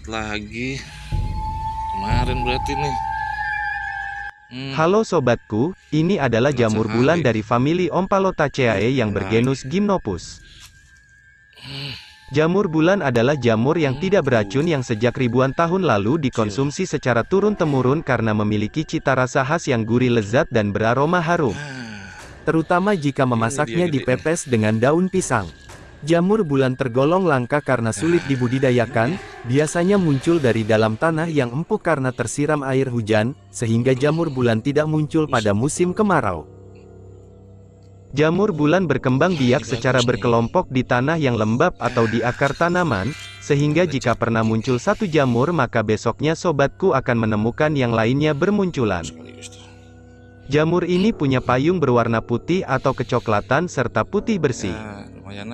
telat lagi. Kemarin berarti nih. Hmm, Halo sobatku, ini adalah jamur bulan dari famili Ompalotaceae yang bergenus Gymnopus. Jamur bulan adalah jamur yang tidak beracun yang sejak ribuan tahun lalu dikonsumsi secara turun-temurun karena memiliki cita rasa khas yang gurih lezat dan beraroma harum. ah, Terutama jika memasaknya dipepes dengan daun pisang. Jamur bulan tergolong langka karena sulit dibudidayakan, biasanya muncul dari dalam tanah yang empuk karena tersiram air hujan, sehingga jamur bulan tidak muncul pada musim kemarau. Jamur bulan berkembang biak secara berkelompok di tanah yang lembab atau di akar tanaman, sehingga jika pernah muncul satu jamur maka besoknya sobatku akan menemukan yang lainnya bermunculan. Jamur ini punya payung berwarna putih atau kecoklatan serta putih bersih. ya